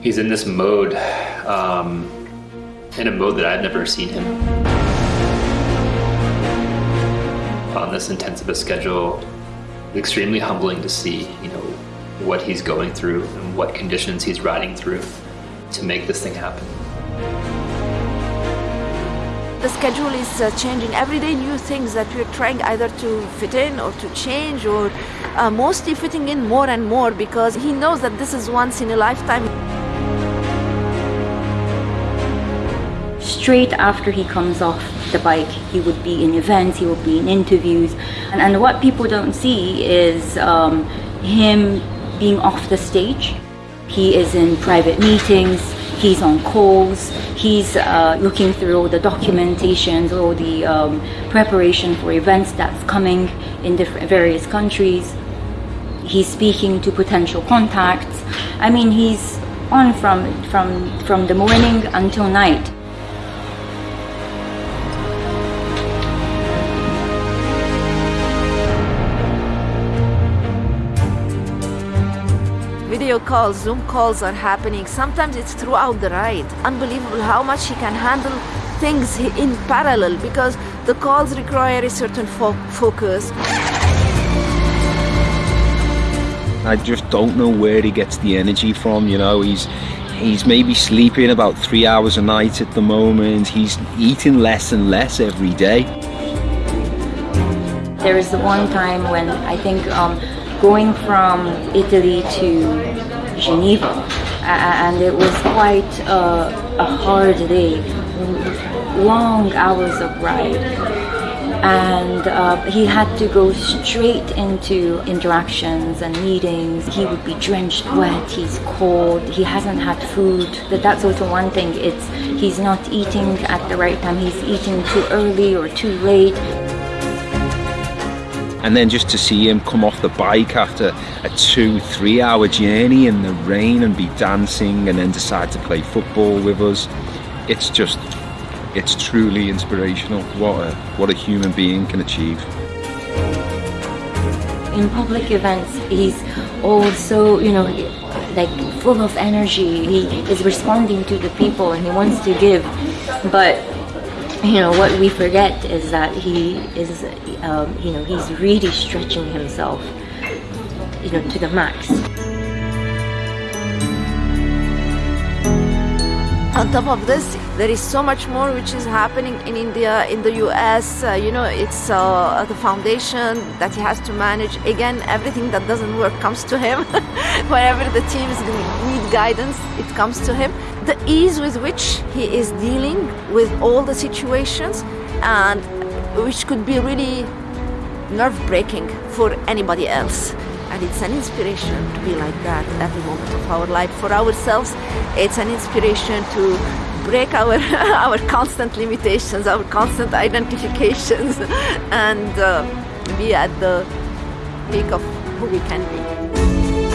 He's in this mode, um, in a mode that I've never seen him. On this intensive schedule, it's extremely humbling to see, you know, what he's going through and what conditions he's riding through to make this thing happen. The schedule is uh, changing every day. New things that we're trying either to fit in or to change, or uh, mostly fitting in more and more because he knows that this is once in a lifetime. Straight after he comes off the bike, he would be in events, he would be in interviews, and, and what people don't see is um, him being off the stage. He is in private meetings, he's on calls, he's uh, looking through all the documentations, all the um, preparation for events that's coming in different various countries. He's speaking to potential contacts. I mean, he's on from, from, from the morning until night. Video calls, Zoom calls are happening. Sometimes it's throughout the ride. Unbelievable how much he can handle things in parallel because the calls require a certain fo focus. I just don't know where he gets the energy from, you know, he's he's maybe sleeping about three hours a night at the moment, he's eating less and less every day. There was the one time when I think um, going from Italy to Geneva and it was quite a, a hard day, long hours of ride and uh, he had to go straight into interactions and meetings. He would be drenched wet, he's cold, he hasn't had food. But that's also one thing, it's he's not eating at the right time, he's eating too early or too late and then just to see him come off the bike after a two three hour journey in the rain and be dancing and then decide to play football with us. It's just it's truly inspirational. What a what a human being can achieve. In public events he's also you know like full of energy. He is responding to the people and he wants to give. But you know what we forget is that he is um, you know he's really stretching himself you know to the max. On top of this there is so much more which is happening in India in the US uh, you know it's uh, the foundation that he has to manage. Again everything that doesn't work comes to him. Wherever the teams need guidance it comes to him the ease with which he is dealing with all the situations and which could be really nerve-breaking for anybody else. And it's an inspiration to be like that every moment of our life for ourselves. It's an inspiration to break our our constant limitations our constant identifications and uh, be at the peak of who we can be